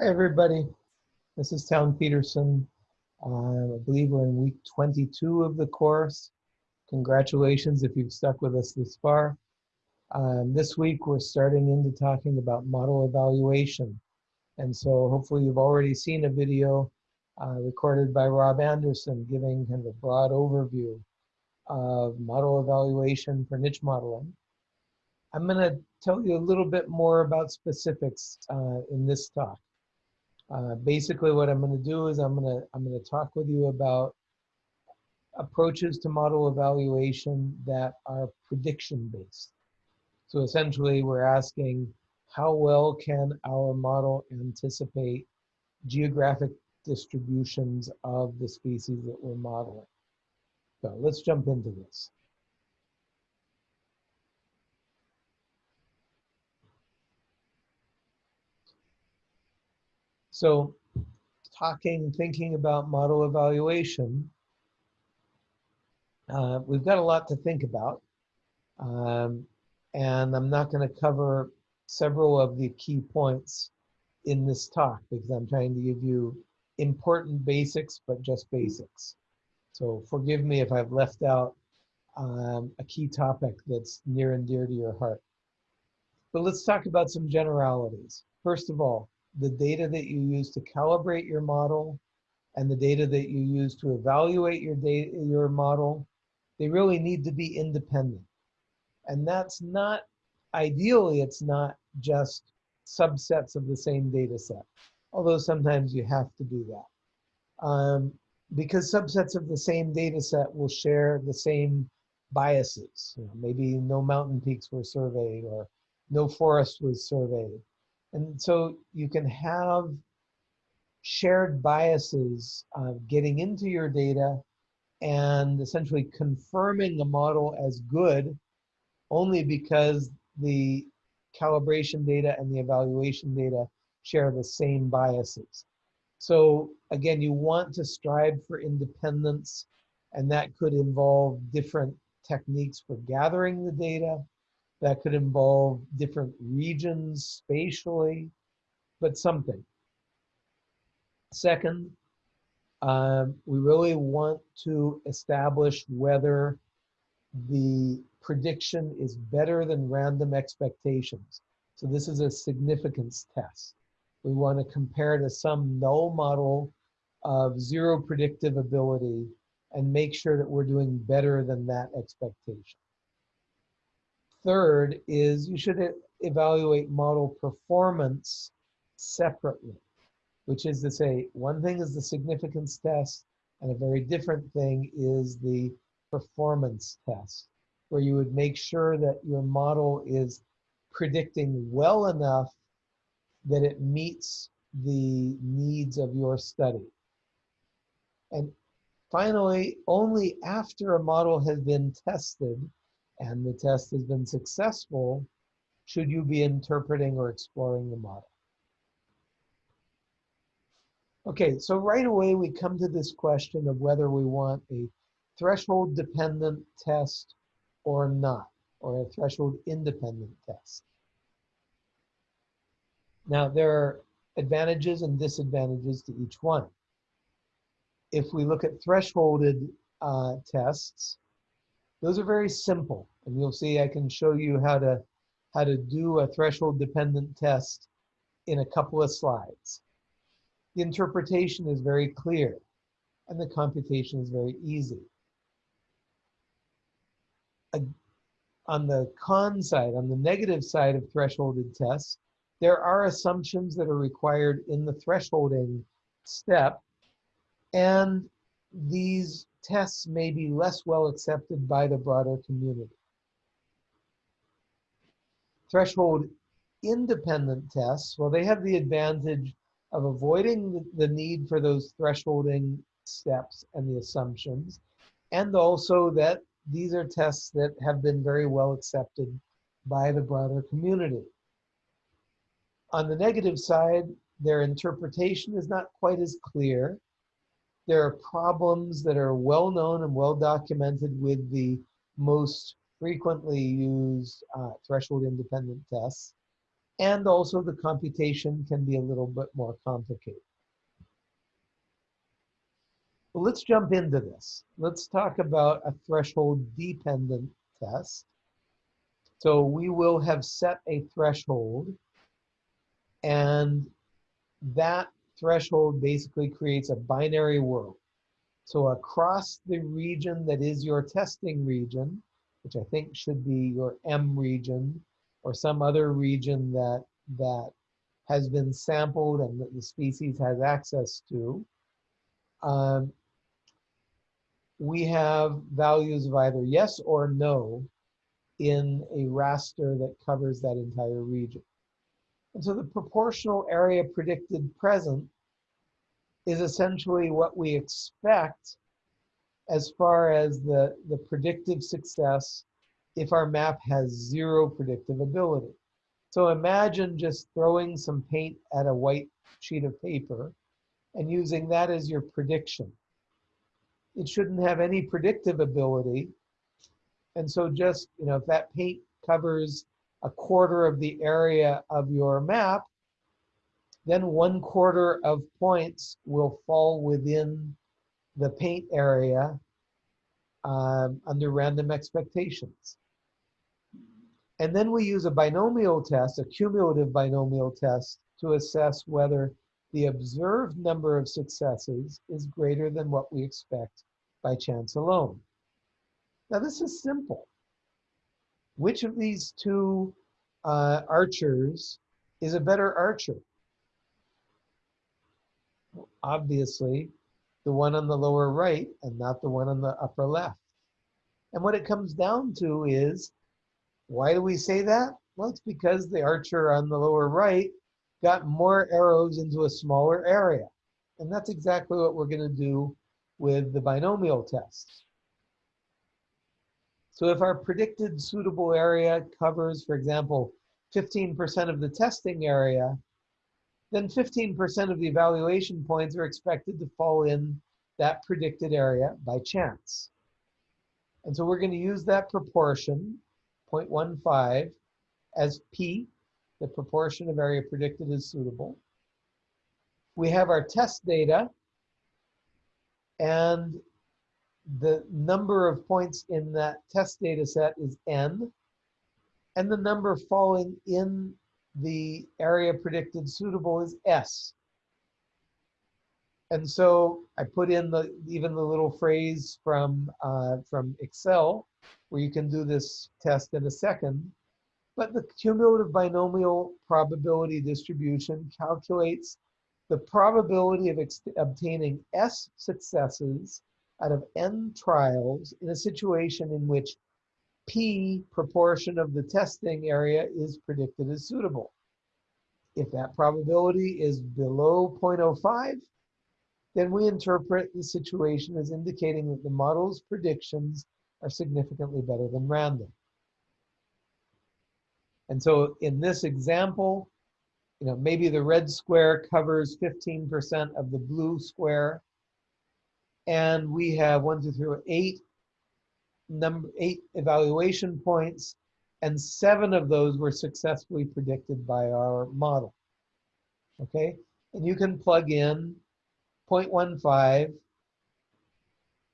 Hi, everybody. This is Town Peterson. Uh, I believe we're in week 22 of the course. Congratulations if you've stuck with us this far. Um, this week, we're starting into talking about model evaluation. And so hopefully you've already seen a video uh, recorded by Rob Anderson giving kind of a broad overview of model evaluation for niche modeling. I'm going to tell you a little bit more about specifics uh, in this talk. Uh, basically, what I'm going to do is I'm going to I'm going to talk with you about approaches to model evaluation that are prediction based. So essentially, we're asking how well can our model anticipate geographic distributions of the species that we're modeling. So let's jump into this. So talking, thinking about model evaluation, uh, we've got a lot to think about. Um, and I'm not going to cover several of the key points in this talk because I'm trying to give you important basics, but just basics. So forgive me if I've left out um, a key topic that's near and dear to your heart. But let's talk about some generalities. First of all, the data that you use to calibrate your model and the data that you use to evaluate your data, your model, they really need to be independent. And that's not, ideally, it's not just subsets of the same data set, although sometimes you have to do that. Um, because subsets of the same data set will share the same biases. You know, maybe no mountain peaks were surveyed or no forest was surveyed. And so you can have shared biases uh, getting into your data and essentially confirming the model as good only because the calibration data and the evaluation data share the same biases. So again, you want to strive for independence and that could involve different techniques for gathering the data. That could involve different regions spatially, but something. Second, um, we really want to establish whether the prediction is better than random expectations. So this is a significance test. We want to compare to some null model of zero predictive ability and make sure that we're doing better than that expectation. Third is you should evaluate model performance separately, which is to say, one thing is the significance test, and a very different thing is the performance test, where you would make sure that your model is predicting well enough that it meets the needs of your study. And finally, only after a model has been tested and the test has been successful should you be interpreting or exploring the model. Okay, so right away we come to this question of whether we want a threshold dependent test or not, or a threshold independent test. Now there are advantages and disadvantages to each one. If we look at thresholded uh, tests, those are very simple. And you'll see I can show you how to, how to do a threshold dependent test in a couple of slides. The interpretation is very clear and the computation is very easy on the con side, on the negative side of thresholded tests, there are assumptions that are required in the thresholding step, and these tests may be less well accepted by the broader community. Threshold independent tests, well, they have the advantage of avoiding the need for those thresholding steps and the assumptions, and also that these are tests that have been very well accepted by the broader community. On the negative side, their interpretation is not quite as clear. There are problems that are well known and well documented with the most frequently used uh, threshold independent tests. and also the computation can be a little bit more complicated. Well, let's jump into this. Let's talk about a threshold dependent test. So we will have set a threshold and that threshold basically creates a binary world. So across the region that is your testing region, which I think should be your M region or some other region that, that has been sampled and that the species has access to, um, we have values of either yes or no in a raster that covers that entire region. And so the proportional area predicted present is essentially what we expect as far as the, the predictive success if our map has zero predictive ability. So imagine just throwing some paint at a white sheet of paper and using that as your prediction. It shouldn't have any predictive ability. And so just, you know, if that paint covers a quarter of the area of your map, then one quarter of points will fall within the paint area um, under random expectations. And then we use a binomial test, a cumulative binomial test, to assess whether the observed number of successes is greater than what we expect by chance alone. Now this is simple. Which of these two uh, archers is a better archer? Obviously, the one on the lower right and not the one on the upper left. And what it comes down to is, why do we say that? Well, it's because the archer on the lower right got more arrows into a smaller area. And that's exactly what we're going to do with the binomial test. So if our predicted suitable area covers, for example, 15% of the testing area, then 15% of the evaluation points are expected to fall in that predicted area by chance. And so we're going to use that proportion, 0.15, as P, the proportion of area predicted as suitable. We have our test data, and the number of points in that test data set is n, and the number falling in the area predicted suitable is s. And so I put in the even the little phrase from uh, from Excel where you can do this test in a second. But the cumulative binomial probability distribution calculates the probability of obtaining S successes out of n trials in a situation in which p proportion of the testing area is predicted as suitable. If that probability is below 0.05, then we interpret the situation as indicating that the model's predictions are significantly better than random. And so in this example, you know, maybe the red square covers 15% of the blue square, and we have one, two, three, eight number eight evaluation points, and seven of those were successfully predicted by our model. Okay, and you can plug in 0.15,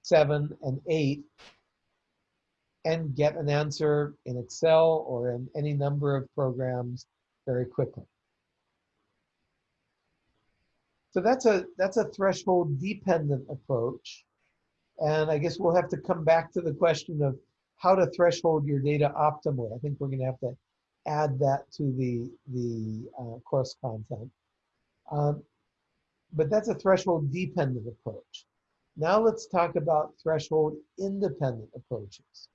7, and 8 and get an answer in Excel or in any number of programs very quickly. So that's a that's a threshold dependent approach. And I guess we'll have to come back to the question of how to threshold your data optimally. I think we're going to have to add that to the, the uh, course content. Um, but that's a threshold dependent approach. Now let's talk about threshold independent approaches.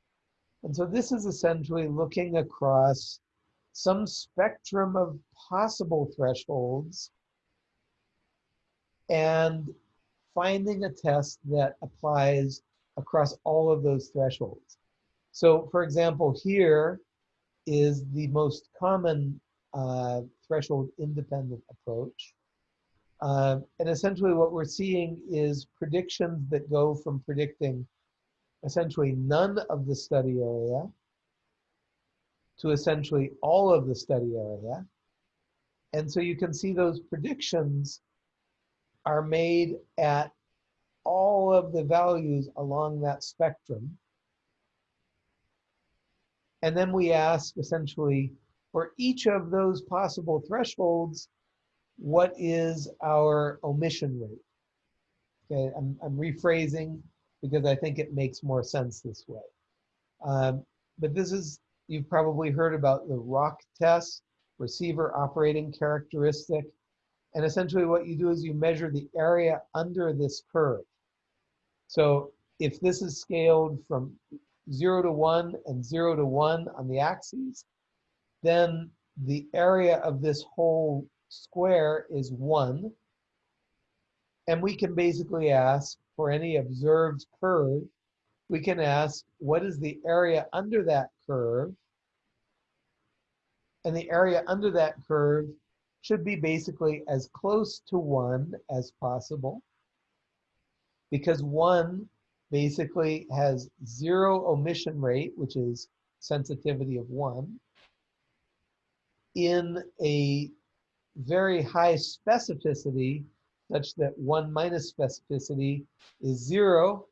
And so this is essentially looking across some spectrum of possible thresholds and finding a test that applies across all of those thresholds. So for example, here is the most common uh, threshold independent approach. Uh, and essentially what we're seeing is predictions that go from predicting essentially none of the study area to essentially all of the study area And so you can see those predictions are made at all of the values along that spectrum. And then we ask essentially for each of those possible thresholds, what is our omission rate? Okay, I'm, I'm rephrasing because I think it makes more sense this way. Um, but this is, you've probably heard about the ROC test, receiver operating characteristic. And essentially what you do is you measure the area under this curve. So if this is scaled from zero to one and zero to one on the axes, then the area of this whole square is one. And we can basically ask for any observed curve, we can ask what is the area under that curve? And the area under that curve should be basically as close to one as possible because one basically has zero omission rate, which is sensitivity of one, in a very high specificity such that one minus specificity is zero.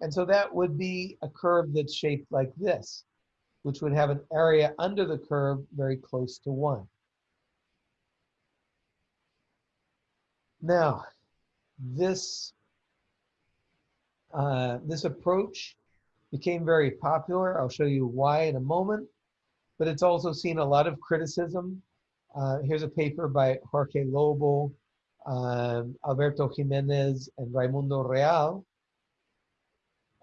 And so that would be a curve that's shaped like this, which would have an area under the curve very close to one. Now, this, uh, this approach became very popular. I'll show you why in a moment, but it's also seen a lot of criticism. Uh, here's a paper by Jorge Lobo, um, Alberto Jimenez, and Raimundo Real,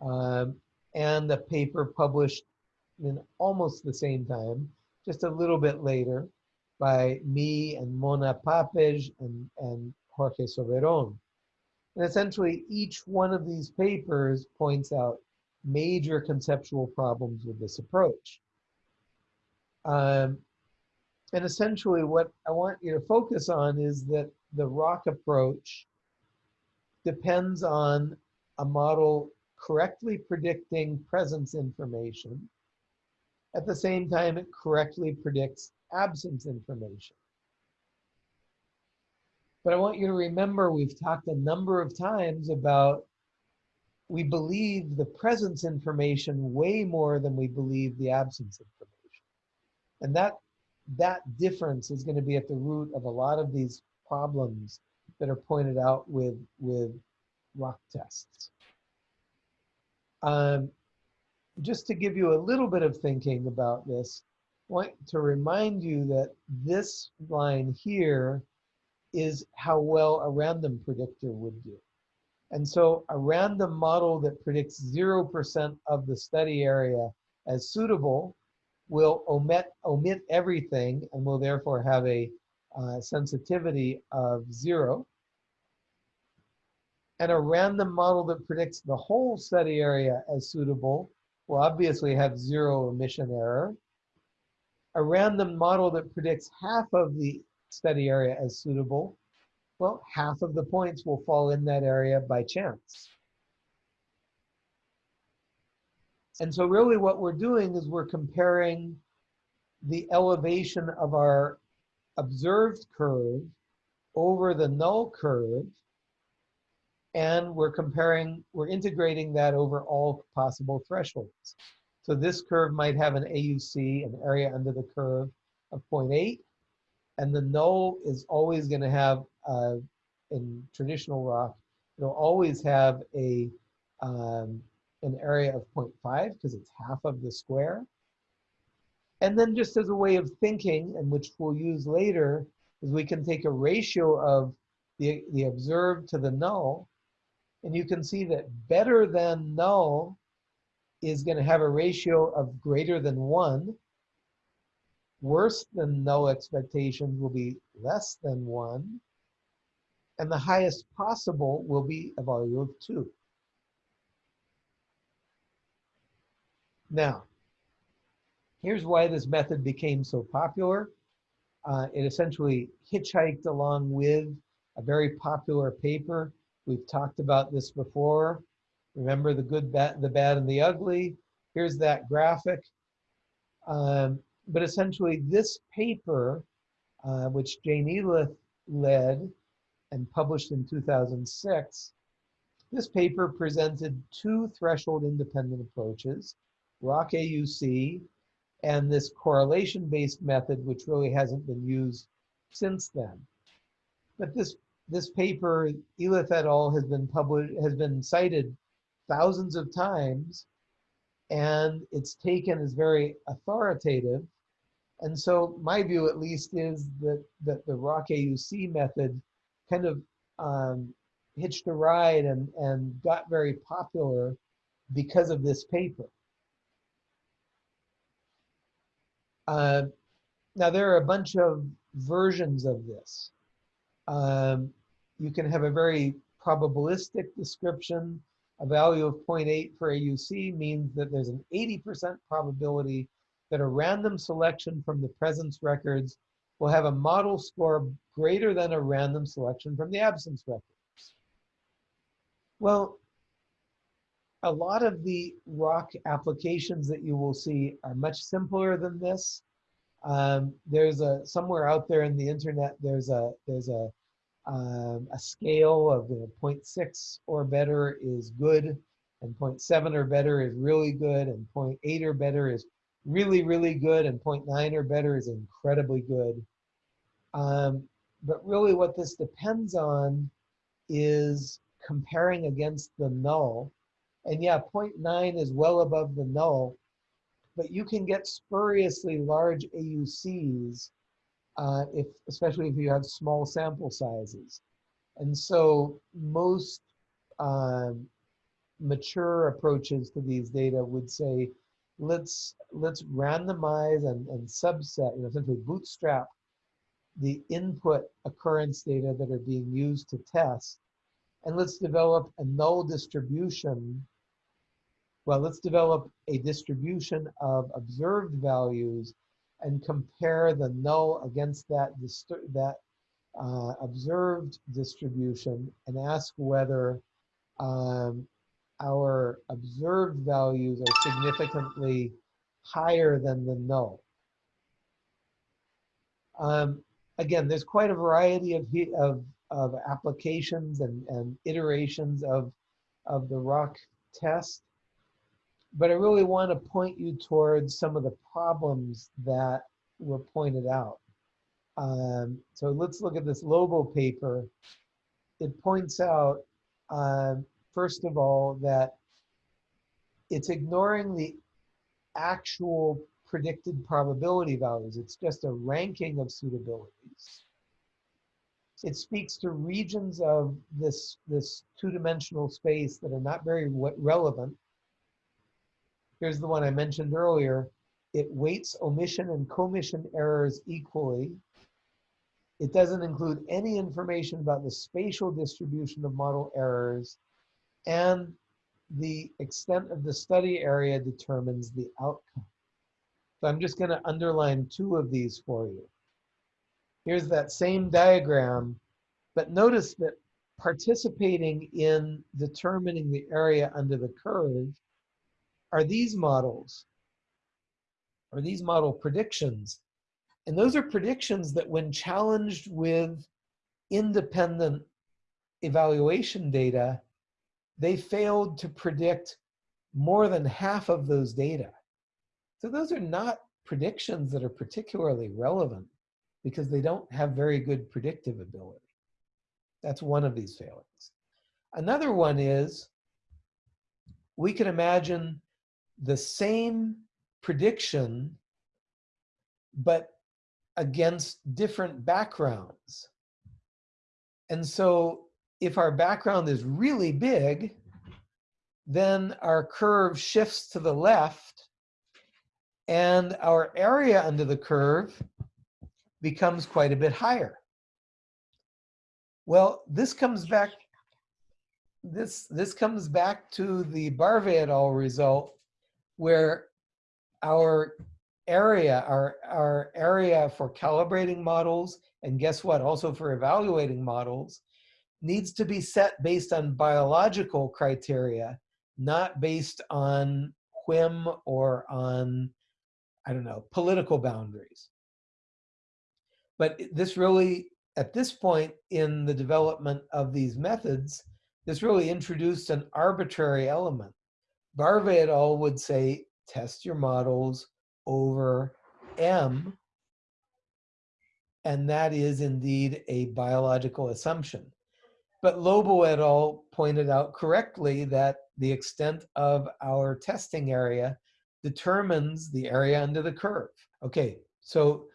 um, and a paper published in almost the same time, just a little bit later, by me and Mona Papeş and, and Jorge Soberon. And essentially, each one of these papers points out major conceptual problems with this approach. Um, and essentially, what I want you to focus on is that the ROC approach depends on a model correctly predicting presence information. At the same time, it correctly predicts absence information. But I want you to remember we've talked a number of times about we believe the presence information way more than we believe the absence information. And that, that difference is going to be at the root of a lot of these problems that are pointed out with, with ROC tests. Um, just to give you a little bit of thinking about this, I want to remind you that this line here is how well a random predictor would do. And so a random model that predicts 0% of the study area as suitable will omit, omit everything and will therefore have a uh, sensitivity of zero. And a random model that predicts the whole study area as suitable will obviously have zero omission error. A random model that predicts half of the study area as suitable, well, half of the points will fall in that area by chance. And so really what we're doing is we're comparing the elevation of our observed curve over the null curve and we're comparing, we're integrating that over all possible thresholds. So this curve might have an AUC, an area under the curve of 0.8, and the null is always going to have, uh, in traditional ROC, it'll always have a um, an area of 0.5 because it's half of the square. And then just as a way of thinking, and which we'll use later, is we can take a ratio of the, the observed to the null, and you can see that better than null is going to have a ratio of greater than 1, worse than no expectations will be less than one, and the highest possible will be a value of two. Now, here's why this method became so popular. Uh, it essentially hitchhiked along with a very popular paper. We've talked about this before. Remember the good, bad, the bad, and the ugly. Here's that graphic. Um, but essentially this paper uh, which Jane Elith led and published in 2006, this paper presented two threshold independent approaches, ROC AUC and this correlation-based method, which really hasn't been used since then. But this this paper, Elith et al., has been published, has been cited thousands of times, and it's taken as very authoritative. And so my view, at least, is that, that the ROC AUC method kind of um, hitched a ride and, and got very popular because of this paper. Uh, now, there are a bunch of versions of this. Um, you can have a very probabilistic description. A value of 0.8 for AUC means that there's an 80% probability that a random selection from the presence records will have a model score greater than a random selection from the absence records. Well, a lot of the ROC applications that you will see are much simpler than this. Um, there's a somewhere out there in the internet. There's a there's a um, a scale of you know, 0.6 or better is good, and 0.7 or better is really good, and 0.8 or better is really really good, and 0.9 or better is incredibly good. Um, but really, what this depends on is comparing against the null. And yeah, 0.9 is well above the null, but you can get spuriously large AUCs, uh, if, especially if you have small sample sizes. And so most um, mature approaches to these data would say, let's let's randomize and, and subset, you know, essentially bootstrap the input occurrence data that are being used to test and let's develop a null distribution. Well, let's develop a distribution of observed values and compare the null against that, that uh, observed distribution and ask whether um, our observed values are significantly higher than the null. Um, again, there's quite a variety of, of of applications and, and iterations of, of the ROC test. But I really want to point you towards some of the problems that were pointed out. Um, so let's look at this Lobo paper. It points out, um, first of all, that it's ignoring the actual predicted probability values. It's just a ranking of suitabilities it speaks to regions of this, this two-dimensional space that are not very relevant. Here's the one I mentioned earlier. It weights omission and commission errors equally. It doesn't include any information about the spatial distribution of model errors and the extent of the study area determines the outcome. So I'm just gonna underline two of these for you. Here's that same diagram, but notice that participating in determining the area under the curve are these models, are these model predictions. And those are predictions that when challenged with independent evaluation data, they failed to predict more than half of those data. So those are not predictions that are particularly relevant because they don't have very good predictive ability. That's one of these failings. Another one is we can imagine the same prediction, but against different backgrounds. And so if our background is really big, then our curve shifts to the left and our area under the curve becomes quite a bit higher. Well, this comes back, this, this comes back to the Barve et al. result where our area, our, our area for calibrating models, and guess what, also for evaluating models, needs to be set based on biological criteria, not based on whim or on, I don't know, political boundaries. But this really, at this point in the development of these methods, this really introduced an arbitrary element. Barve et al. would say, test your models over M, and that is indeed a biological assumption. But Lobo et al. pointed out correctly that the extent of our testing area determines the area under the curve. Okay, so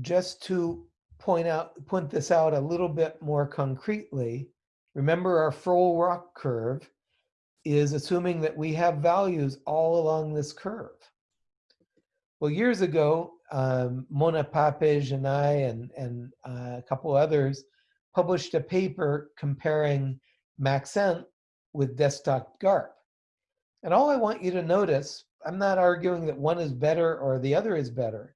just to point out, point this out a little bit more concretely, remember our full ROC curve is assuming that we have values all along this curve. Well, years ago, um, Mona Papeş and I and, and uh, a couple others published a paper comparing Maxent with desktop GARP. And all I want you to notice, I'm not arguing that one is better or the other is better,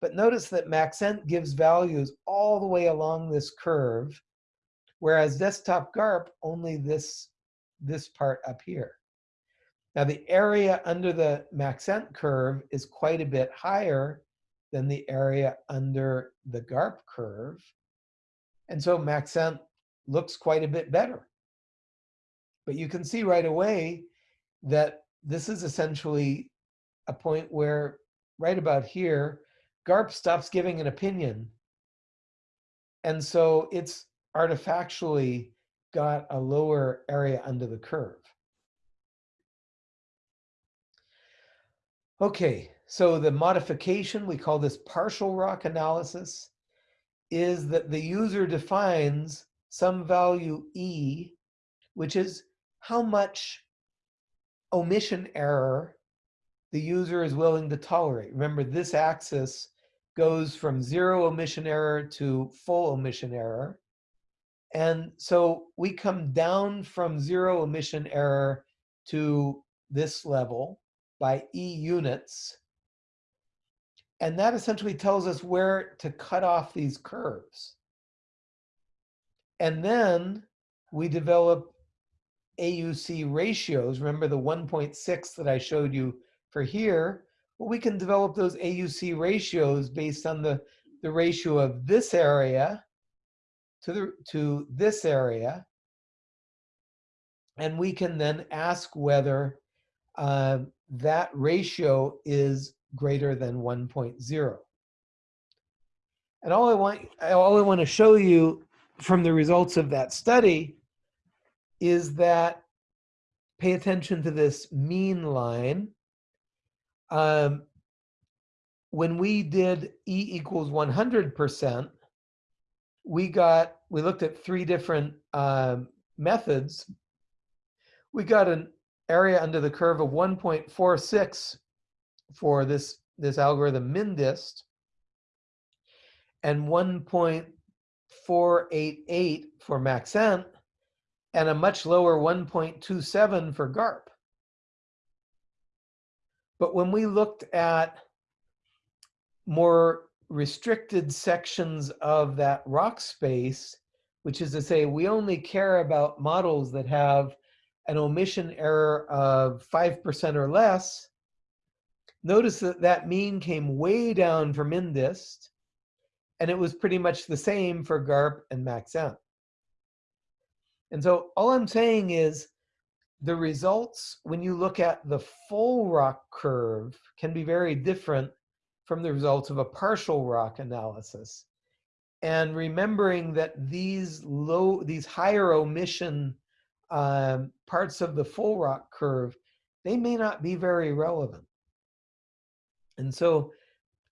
but notice that Maxent gives values all the way along this curve, whereas desktop GARP only this, this part up here. Now the area under the Maxent curve is quite a bit higher than the area under the GARP curve. And so Maxent looks quite a bit better. But you can see right away that this is essentially a point where right about here, GARP stops giving an opinion. And so it's artifactually got a lower area under the curve. Okay, so the modification, we call this partial ROC analysis is that the user defines some value E, which is how much omission error the user is willing to tolerate. Remember, this axis goes from zero omission error to full omission error. And so we come down from zero omission error to this level by E units. And that essentially tells us where to cut off these curves. And then we develop AUC ratios. Remember the 1.6 that I showed you for here? Well, we can develop those AUC ratios based on the, the ratio of this area to, the, to this area. And we can then ask whether uh, that ratio is greater than 1.0. And all I want, all I want to show you from the results of that study is that pay attention to this mean line. Um, when we did E equals 100%, we got, we looked at three different um, methods. We got an area under the curve of 1.46 for this, this algorithm MinDist and 1.488 for Maxent and a much lower 1.27 for GARP. But when we looked at more restricted sections of that ROC space, which is to say we only care about models that have an omission error of 5% or less, Notice that that mean came way down for MinDist, and it was pretty much the same for GARP and Maxent. And so all I'm saying is the results, when you look at the full ROC curve, can be very different from the results of a partial ROC analysis. And remembering that these low, these higher omission um, parts of the full ROC curve, they may not be very relevant. And so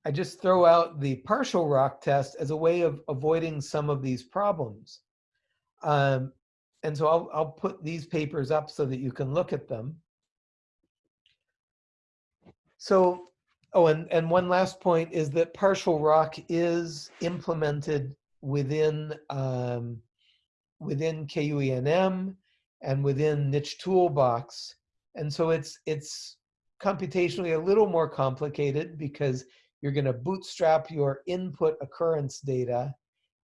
I just throw out the partial ROC test as a way of avoiding some of these problems. Um, and so I'll, I'll put these papers up so that you can look at them. So, oh, and, and one last point is that partial ROC is implemented within, um, within KUENM and within Niche Toolbox. And so it's, it's computationally a little more complicated because you're going to bootstrap your input occurrence data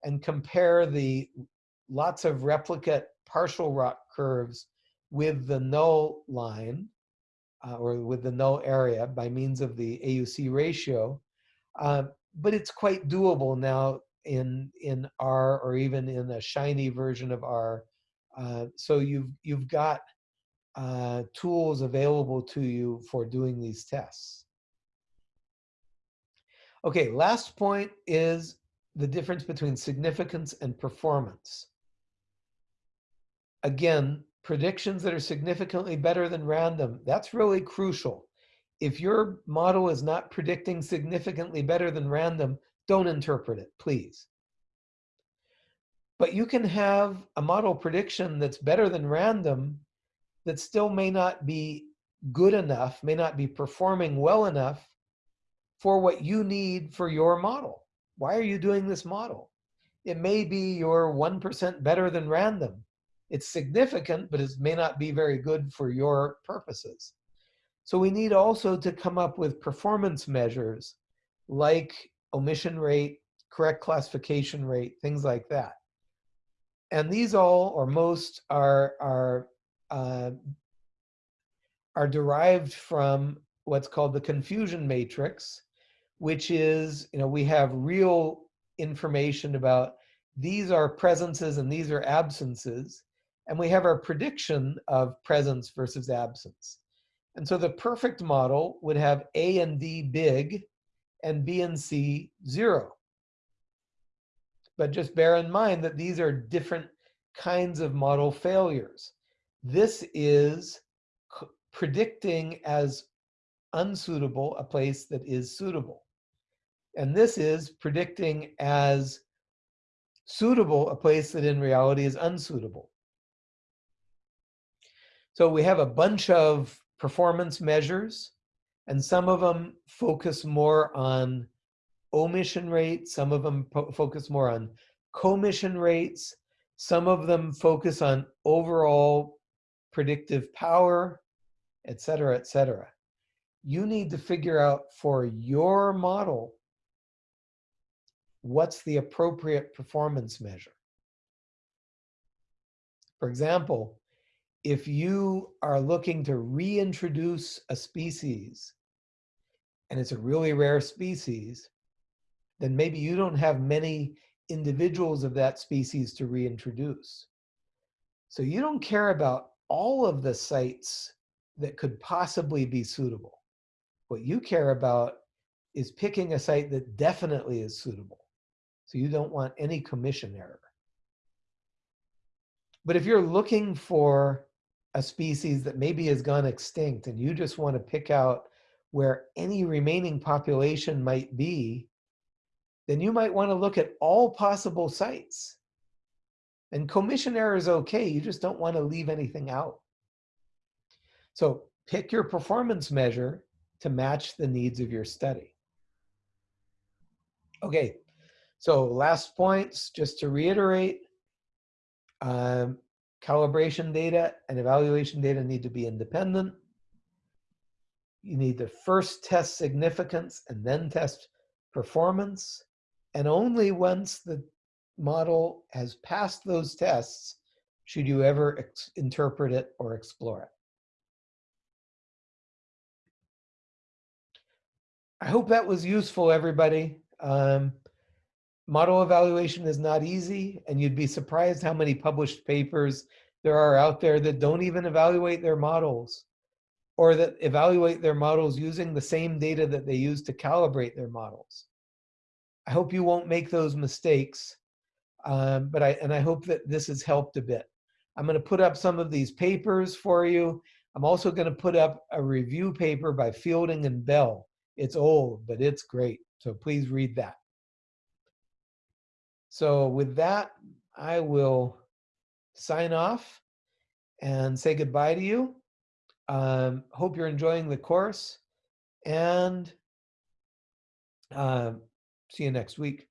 and compare the lots of replicate partial ROC curves with the null line uh, or with the null area by means of the AUC ratio. Uh, but it's quite doable now in in R or even in a shiny version of R. Uh, so you've you've got uh, tools available to you for doing these tests. Okay, last point is the difference between significance and performance. Again, predictions that are significantly better than random, that's really crucial. If your model is not predicting significantly better than random, don't interpret it, please. But you can have a model prediction that's better than random that still may not be good enough, may not be performing well enough for what you need for your model. Why are you doing this model? It may be you're 1% better than random. It's significant, but it may not be very good for your purposes. So we need also to come up with performance measures like omission rate, correct classification rate, things like that. And these all or most are, are uh, are derived from what's called the confusion matrix, which is, you know, we have real information about these are presences and these are absences, and we have our prediction of presence versus absence. And so the perfect model would have A and D big and B and C zero. But just bear in mind that these are different kinds of model failures. This is predicting as unsuitable a place that is suitable. And this is predicting as suitable a place that in reality is unsuitable. So we have a bunch of performance measures, and some of them focus more on omission rates, some of them focus more on commission rates, some of them focus on overall predictive power, et cetera, et cetera. You need to figure out for your model what's the appropriate performance measure. For example, if you are looking to reintroduce a species and it's a really rare species, then maybe you don't have many individuals of that species to reintroduce. So you don't care about all of the sites that could possibly be suitable. What you care about is picking a site that definitely is suitable. So you don't want any commission error. But if you're looking for a species that maybe has gone extinct and you just want to pick out where any remaining population might be, then you might want to look at all possible sites. And commission error is okay, you just don't want to leave anything out. So pick your performance measure to match the needs of your study. Okay, so last points, just to reiterate, um, calibration data and evaluation data need to be independent. You need to first test significance and then test performance. And only once the model has passed those tests should you ever interpret it or explore it. I hope that was useful, everybody. Um, model evaluation is not easy, and you'd be surprised how many published papers there are out there that don't even evaluate their models or that evaluate their models using the same data that they use to calibrate their models. I hope you won't make those mistakes, um, but I, and I hope that this has helped a bit. I'm gonna put up some of these papers for you. I'm also gonna put up a review paper by Fielding and Bell. It's old, but it's great. So please read that. So with that, I will sign off and say goodbye to you. Um, hope you're enjoying the course and uh, see you next week.